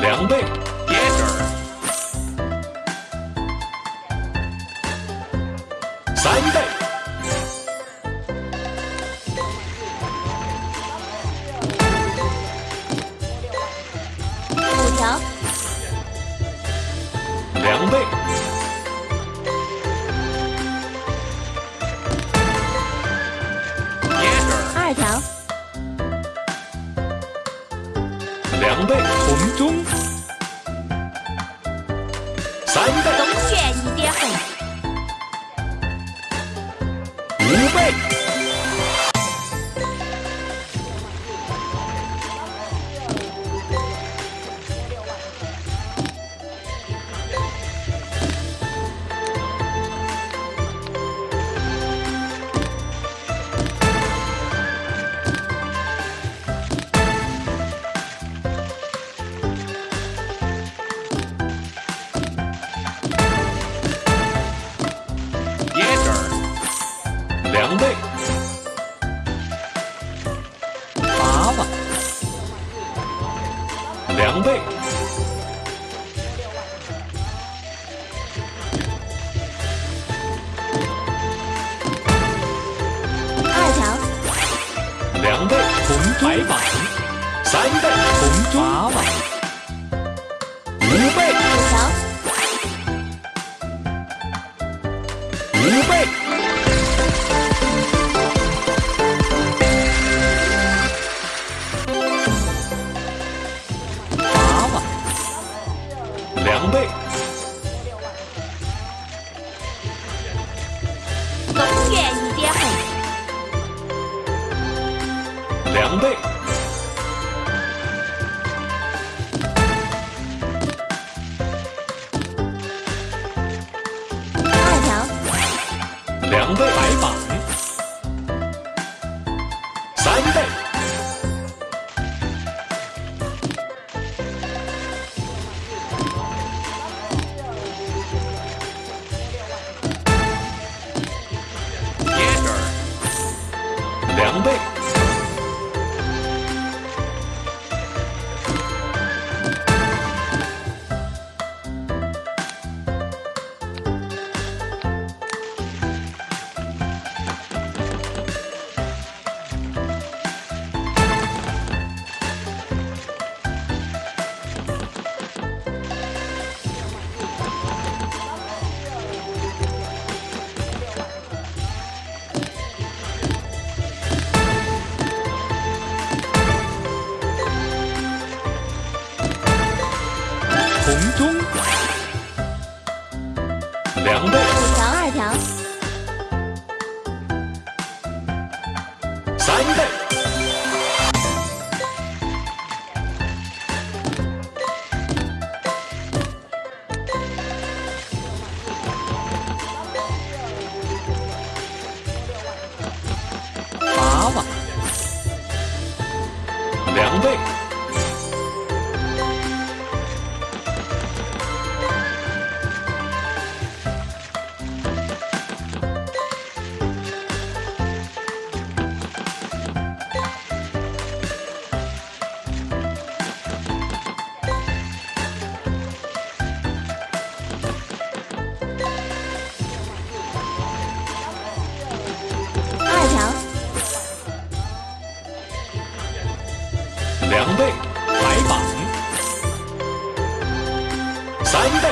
两倍，Yes sir。三倍，五条，两倍，二条，两倍三倍，东园一点红，五倍两倍，二条，两倍红白板，三倍红中，八万，五倍，五条，五倍，红中，三倍，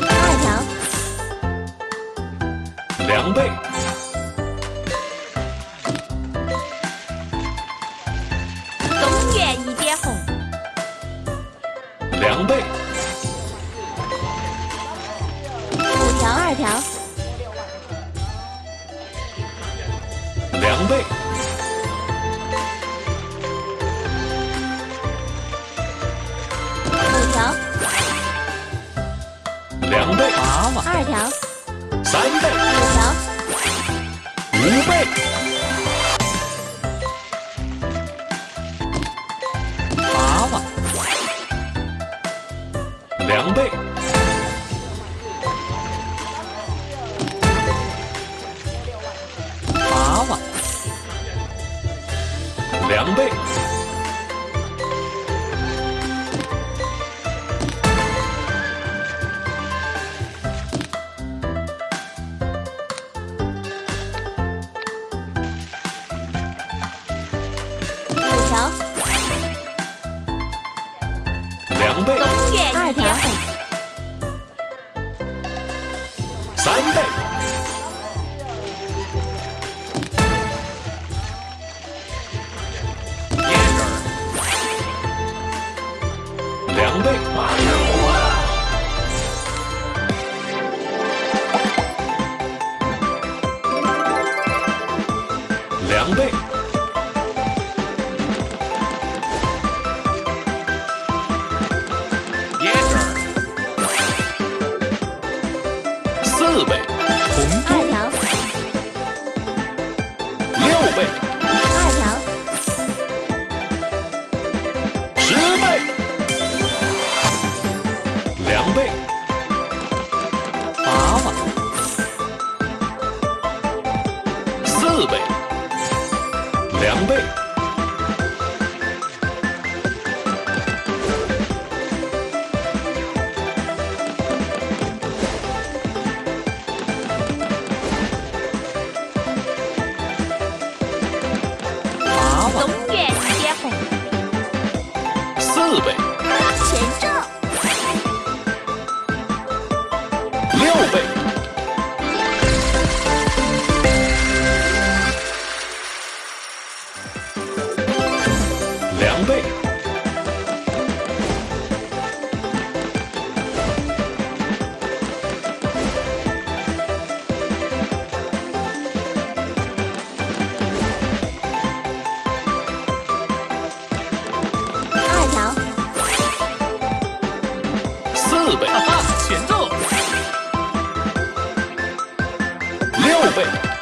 二条，两倍，东园一点红，两倍，五条，二条，两倍，二条，三倍，五条，五倍，八万，两倍，八万，两倍，三倍，两倍，两倍，四倍，红二中，条，六倍，二条，十倍，两倍，八万，四倍，两倍，四倍，六倍，